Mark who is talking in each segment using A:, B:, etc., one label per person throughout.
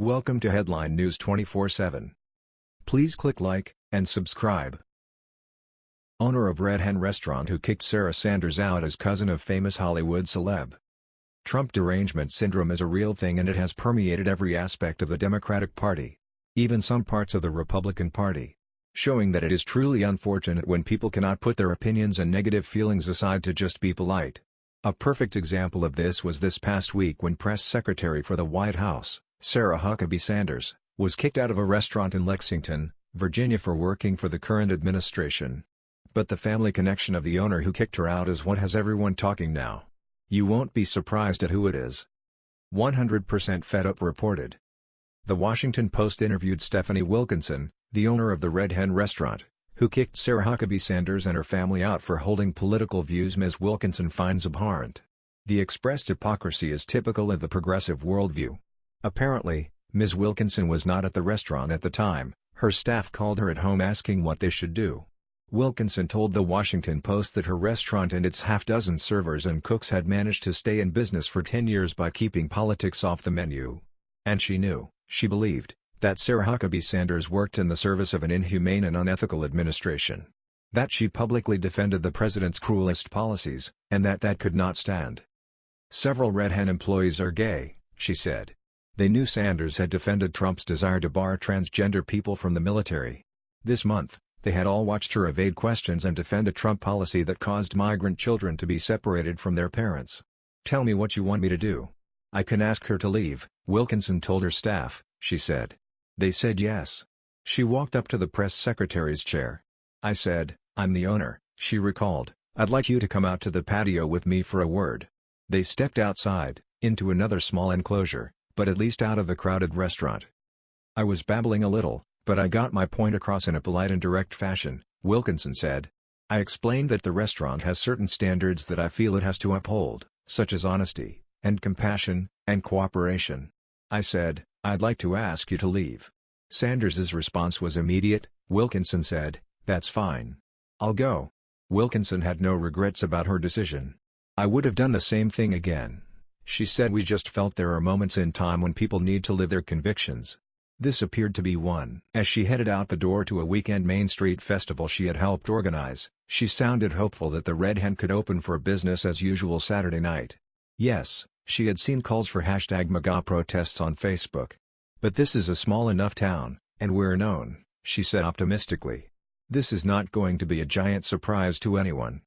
A: Welcome to Headline News 24/7. Please click like and subscribe. Owner of Red Hen Restaurant who kicked Sarah Sanders out as cousin of famous Hollywood celeb. Trump derangement syndrome is a real thing and it has permeated every aspect of the Democratic Party. Even some parts of the Republican Party. Showing that it is truly unfortunate when people cannot put their opinions and negative feelings aside to just be polite. A perfect example of this was this past week when Press Secretary for the White House, Sarah Huckabee Sanders, was kicked out of a restaurant in Lexington, Virginia for working for the current administration. But the family connection of the owner who kicked her out is what has everyone talking now. You won't be surprised at who it is. 100% Fed Up reported. The Washington Post interviewed Stephanie Wilkinson, the owner of the Red Hen restaurant, who kicked Sarah Huckabee Sanders and her family out for holding political views Ms. Wilkinson finds abhorrent. The expressed hypocrisy is typical of the progressive worldview. Apparently, Ms. Wilkinson was not at the restaurant at the time, her staff called her at home asking what they should do. Wilkinson told The Washington Post that her restaurant and its half-dozen servers and cooks had managed to stay in business for 10 years by keeping politics off the menu. And she knew, she believed, that Sarah Huckabee Sanders worked in the service of an inhumane and unethical administration. That she publicly defended the president's cruelest policies, and that that could not stand. Several Red Hen employees are gay, she said. They knew Sanders had defended Trump's desire to bar transgender people from the military. This month, they had all watched her evade questions and defend a Trump policy that caused migrant children to be separated from their parents. Tell me what you want me to do. I can ask her to leave, Wilkinson told her staff, she said. They said yes. She walked up to the press secretary's chair. I said, I'm the owner, she recalled, I'd like you to come out to the patio with me for a word. They stepped outside, into another small enclosure, but at least out of the crowded restaurant. I was babbling a little, but I got my point across in a polite and direct fashion, Wilkinson said. I explained that the restaurant has certain standards that I feel it has to uphold, such as honesty, and compassion, and cooperation. I said, I'd like to ask you to leave. Sanders's response was immediate, Wilkinson said, that's fine. I'll go. Wilkinson had no regrets about her decision. I would have done the same thing again. She said we just felt there are moments in time when people need to live their convictions. This appeared to be one. As she headed out the door to a weekend Main Street festival she had helped organize, she sounded hopeful that the Red Hen could open for business as usual Saturday night. Yes, she had seen calls for hashtag MAGA protests on Facebook. But this is a small enough town, and we're known, she said optimistically. This is not going to be a giant surprise to anyone.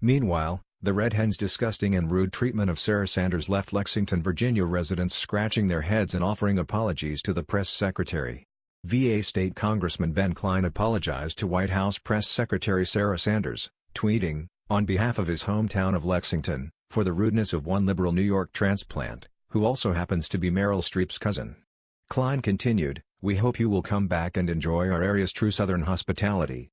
A: Meanwhile, the Red Hen's disgusting and rude treatment of Sarah Sanders left Lexington, Virginia residents scratching their heads and offering apologies to the press secretary. VA State Congressman Ben Cline apologized to White House Press Secretary Sarah Sanders, tweeting, on behalf of his hometown of Lexington, for the rudeness of one liberal New York transplant, who also happens to be Meryl Streep's cousin. Cline continued, We hope you will come back and enjoy our area's true Southern hospitality.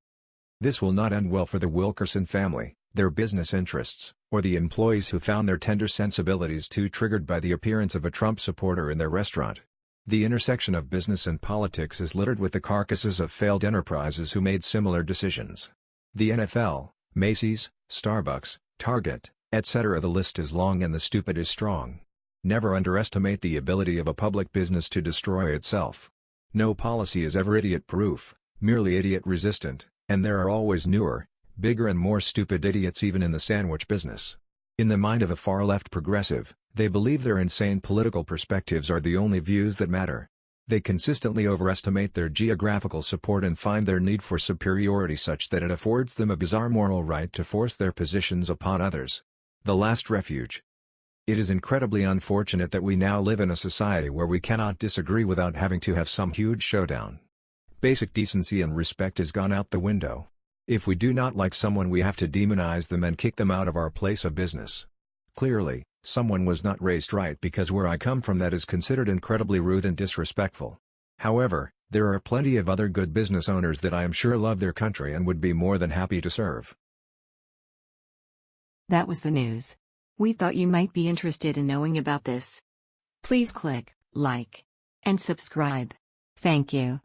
A: This will not end well for the Wilkinson family their business interests, or the employees who found their tender sensibilities too triggered by the appearance of a Trump supporter in their restaurant. The intersection of business and politics is littered with the carcasses of failed enterprises who made similar decisions. The NFL, Macy's, Starbucks, Target, etc. The list is long and the stupid is strong. Never underestimate the ability of a public business to destroy itself. No policy is ever idiot-proof, merely idiot-resistant, and there are always newer, bigger and more stupid idiots even in the sandwich business. In the mind of a far-left progressive, they believe their insane political perspectives are the only views that matter. They consistently overestimate their geographical support and find their need for superiority such that it affords them a bizarre moral right to force their positions upon others. The last refuge. It is incredibly unfortunate that we now live in a society where we cannot disagree without having to have some huge showdown. Basic decency and respect has gone out the window. If we do not like someone we have to demonize them and kick them out of our place of business. Clearly, someone was not raised right because where I come from that is considered incredibly rude and disrespectful. However, there are plenty of other good business owners that I am sure love their country and would be more than happy to serve.
B: That was the news. We thought you might be interested in knowing about this. Please click like and subscribe. Thank you.